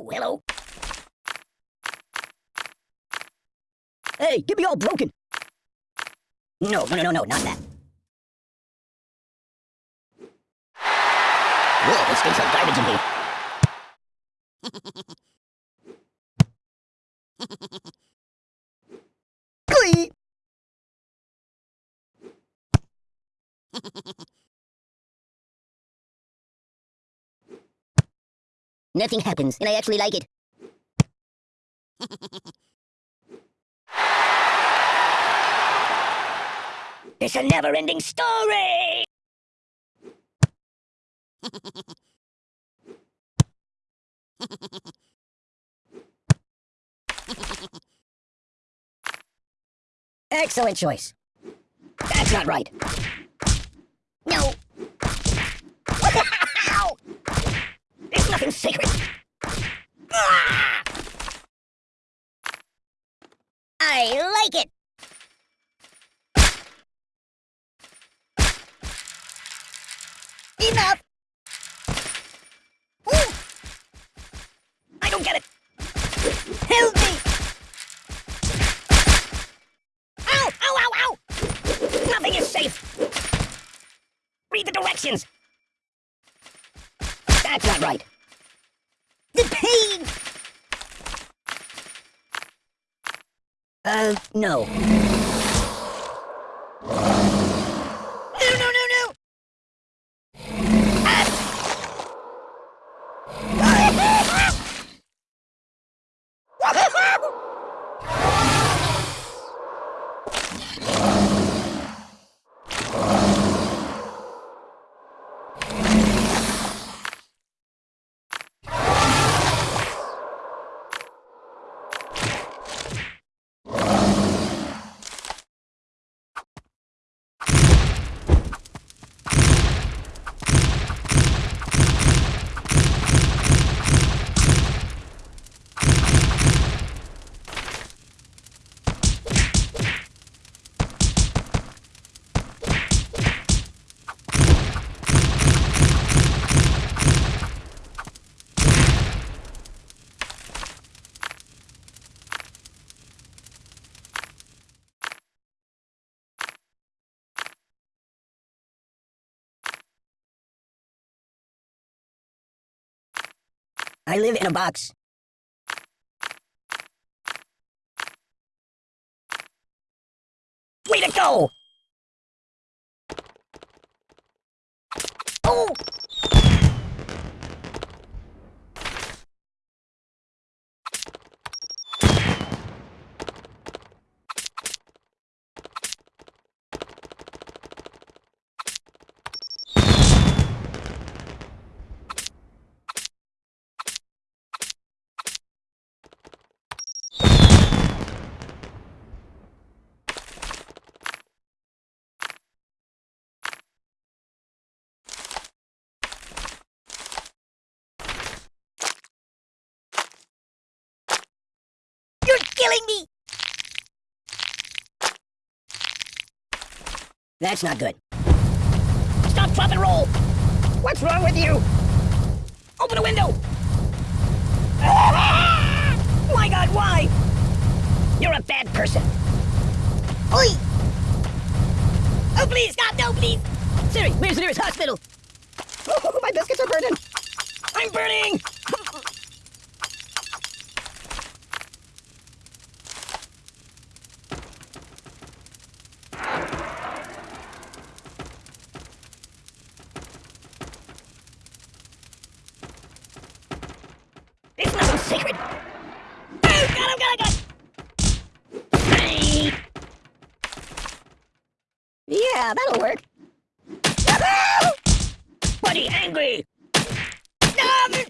Oh, hello. Hey, get me all broken. No, no, no, no, no, not that. Whoa, it stinks like garbage in here. Glee! Nothing happens, and I actually like it. it's a never-ending story! Excellent choice. That's not right. No. Ow! There's nothing sacred. Ah! I like it. Enough. Ooh. I don't get it. Help me. Ow! Ow! Ow! Ow! Nothing is safe. Read the directions. Not right. The pain! Uh. No, no, no, no! I live in a box. Way to go! Oh! You're killing me! That's not good. Stop, drop, and roll! What's wrong with you? Open a window! My god, why? You're a bad person. Oi! Oh, please, God, no, please! Siri, where's the nearest hospital? Oh, my biscuits are burning! I'm burning! It's nothing sacred! Oh, God, oh, God, oh, God! Hey. Yeah, that'll work. Buddy, angry! Nothing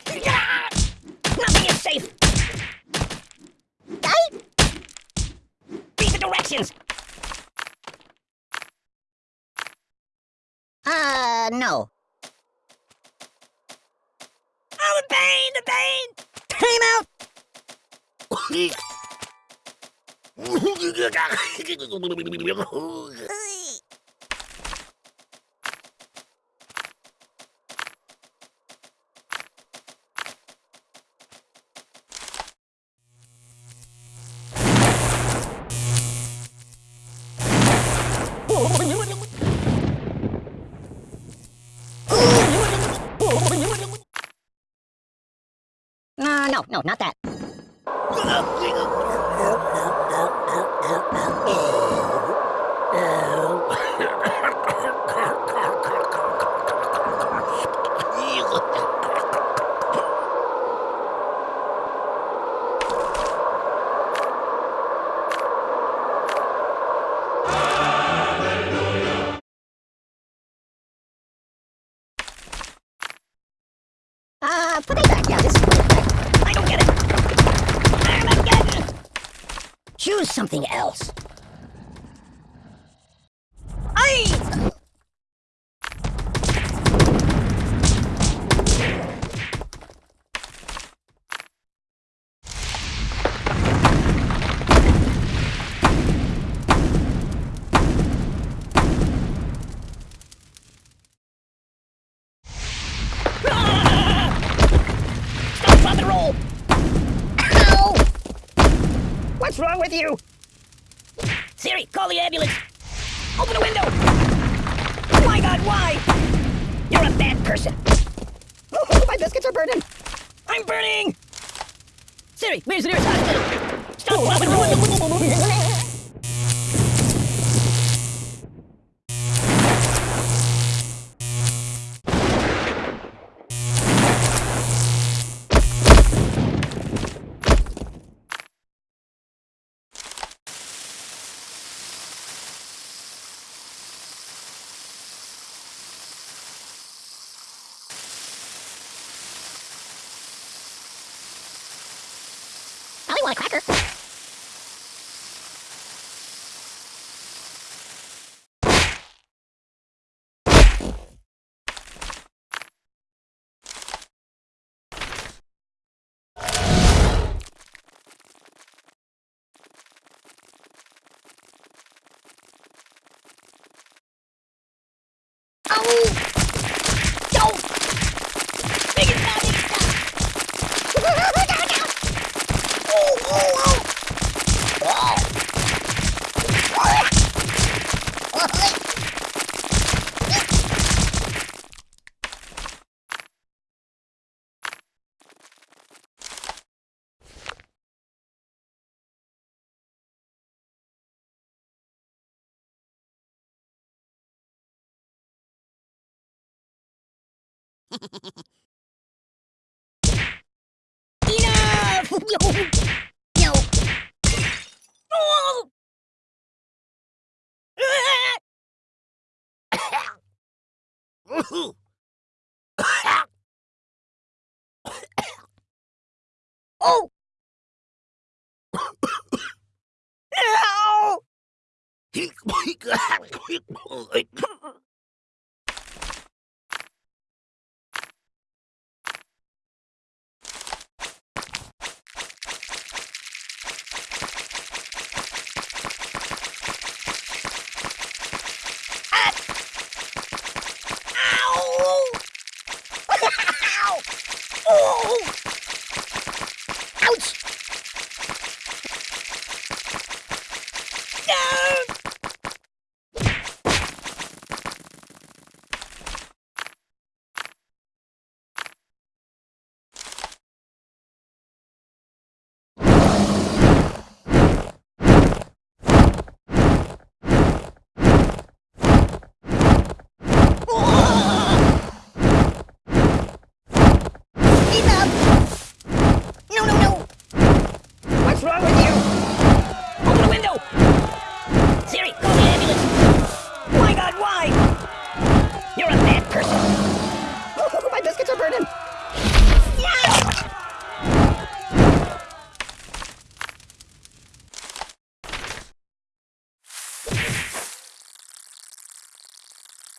is safe! Read the directions! Uh, no. Oh, the pain, the pain! Time out! Uh, no, no, not that. What's wrong with you? Siri, call the ambulance! Open the window! Oh my god, why? You're a bad person! Oh, my biscuits are burning! I'm burning! Siri, where's the nearest hospital? Stop, oh, drop, want a cracker. Oh! Don't! Make it stop! Make it stop! no, no! Oh, oh, oh! Oh! Oh! oh! Ow! Ow! Oh! Ouch! No! Enough! No, no, no! What's wrong with you? Open the window! Siri, call the ambulance! My god, why? You're a bad person! Oh, my biscuits are burning!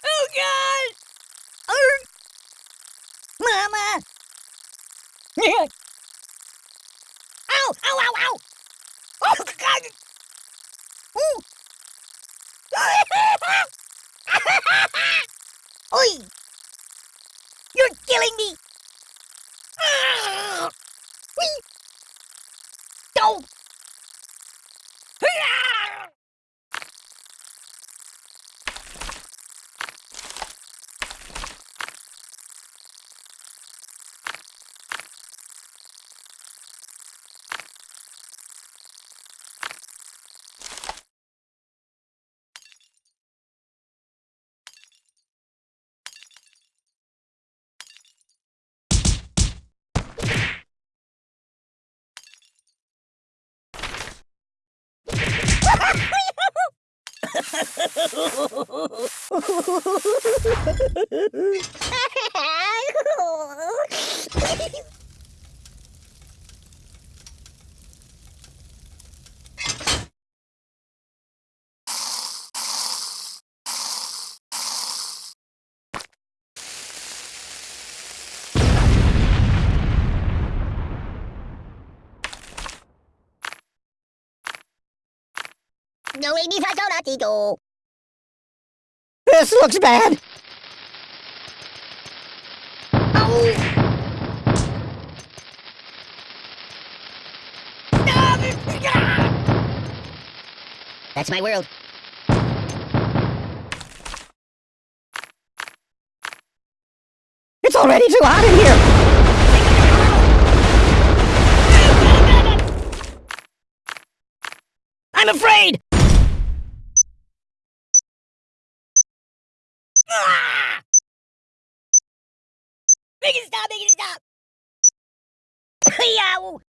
Oh god! Arr! Mama! Ow! 上に刺さらしと。This looks bad. That's my world. It's already too hot in here. I'm afraid! Ah! Make it stop, make it stop! Yow!